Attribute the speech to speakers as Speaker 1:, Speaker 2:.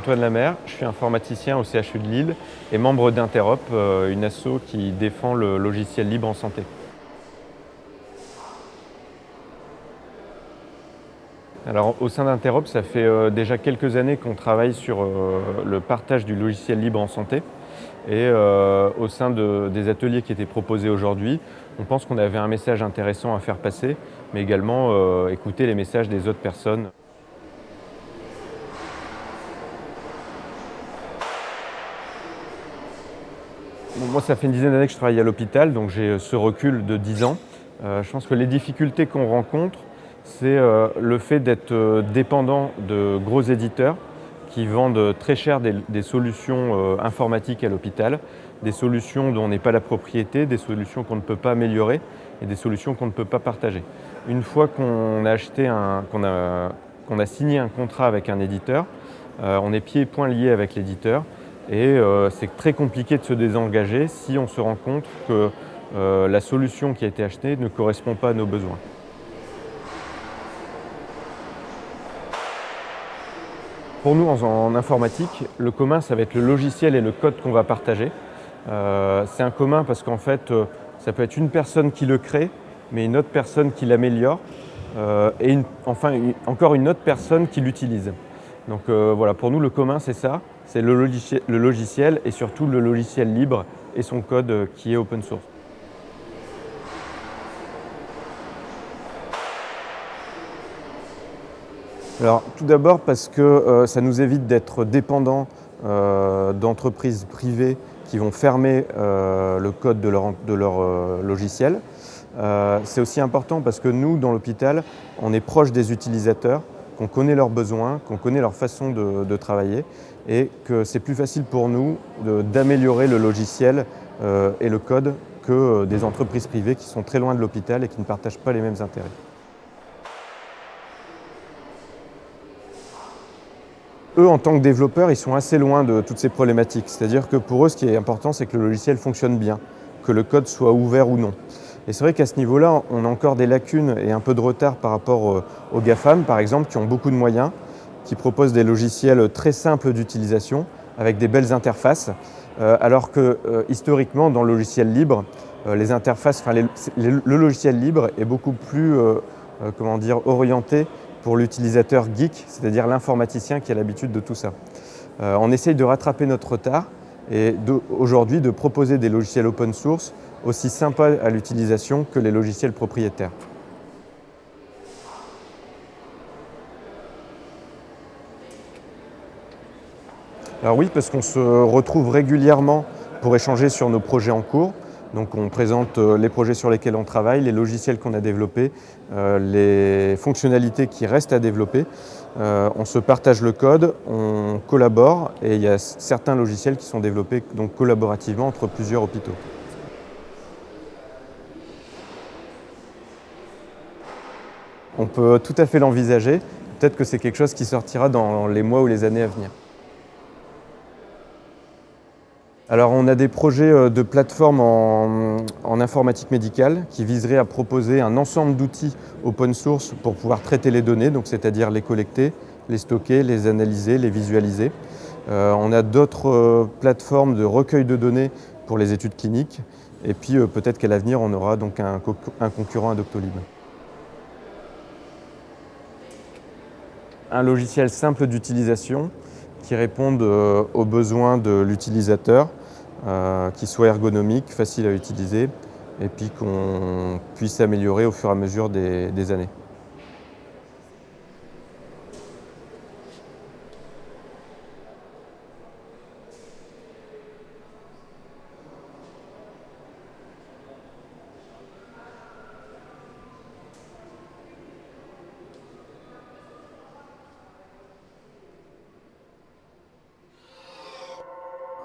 Speaker 1: Antoine Lamère, je suis informaticien au CHU de Lille et membre d'Interop, euh, une asso qui défend le logiciel libre en santé. Alors, au sein d'Interop, ça fait euh, déjà quelques années qu'on travaille sur euh, le partage du logiciel libre en santé. Et au sein des ateliers qui étaient proposés aujourd'hui, on pense qu'on avait un message intéressant à faire passer, mais également écouter les messages des autres personnes. Moi, ça fait une dizaine d'années que je travaille à l'hôpital, donc j'ai ce recul de 10 ans. Euh, je pense que les difficultés qu'on rencontre, c'est euh, le fait d'être euh, dépendant de gros éditeurs qui vendent très cher des, solutions informatiques à l'hôpital, des solutions dont on n'est pas la propriété, des solutions qu'on ne peut pas améliorer et des solutions qu'on ne peut pas partager. Une fois qu'on a acheté qu'on a, a, signé un contrat avec un éditeur, on est pieds et poings liés avec l'éditeur et euh, c'est très compliqué de se désengager si on se rend compte que euh, la solution qui a été achetée ne correspond pas à nos besoins. Pour nous, en, informatique, le commun, ça va être le logiciel et le code qu'on va partager. Euh, c'est un commun parce qu'en fait, ça peut être une personne qui le crée, mais une autre personne qui l'améliore, et enfin encore une autre personne qui l'utilise. Donc voilà, pour nous, le commun, c'est ça c'est le, logiciel et surtout le logiciel libre et son code euh, qui est open source. Alors, tout d'abord parce que euh, ça nous évite d'être dépendants euh, d'entreprises privées qui vont fermer le code de leur, de leur logiciel. C'est aussi important parce que nous, dans l'hôpital, on est proche des utilisateurs qu'on connaît leurs besoins, qu'on connaît leur façon de, travailler et que c'est plus facile pour nous d'améliorer le logiciel euh, et le code que euh, des entreprises privées qui sont très loin de l'hôpital et qui ne partagent pas les mêmes intérêts. Eux, en tant que développeurs, ils sont assez loin de toutes ces problématiques. C'est-à-dire que pour eux, ce qui est important, c'est que le logiciel fonctionne bien, que le code soit ouvert ou non. Et c'est vrai qu'à ce niveau-là, on a encore des lacunes et un peu de retard par rapport euh, aux GAFAM, par exemple, qui ont beaucoup de moyens, qui proposent des logiciels très simples d'utilisation, avec des belles interfaces, euh, alors que euh, historiquement, dans le logiciel libre, le logiciel libre est beaucoup plus comment dire, orienté pour l'utilisateur geek, c'est-à-dire l'informaticien qui a l'habitude de tout ça. on essaye de rattraper notre retard et aujourd'hui de proposer des logiciels open source aussi sympa à l'utilisation que les logiciels propriétaires. Alors oui, parce qu'on se retrouve régulièrement pour échanger sur nos projets en cours. Donc on présente euh, les projets sur lesquels on travaille, les logiciels qu'on a développés, euh, les fonctionnalités qui restent à développer. Euh, on se partage le code, on collabore et il y a certains logiciels qui sont développés donc collaborativement entre plusieurs hôpitaux. On peut tout à fait l'envisager. Peut-être que c'est quelque chose qui sortira dans les mois ou les années à venir. Alors on a des projets euh, de plateforme en, informatique médicale qui viseraient à proposer un ensemble d'outils open source pour pouvoir traiter les données, c'est-à-dire les collecter, les stocker, les analyser, les visualiser. Euh, on a d'autres euh, plateformes de recueil de données pour les études cliniques et puis peut-être qu'à l'avenir on aura donc un, un concurrent à Doctolib. Un logiciel simple d'utilisation qui réponde euh, aux besoins de l'utilisateur, euh, qui soit ergonomique, facile à utiliser, et puis qu'on puisse améliorer au fur et à mesure des années.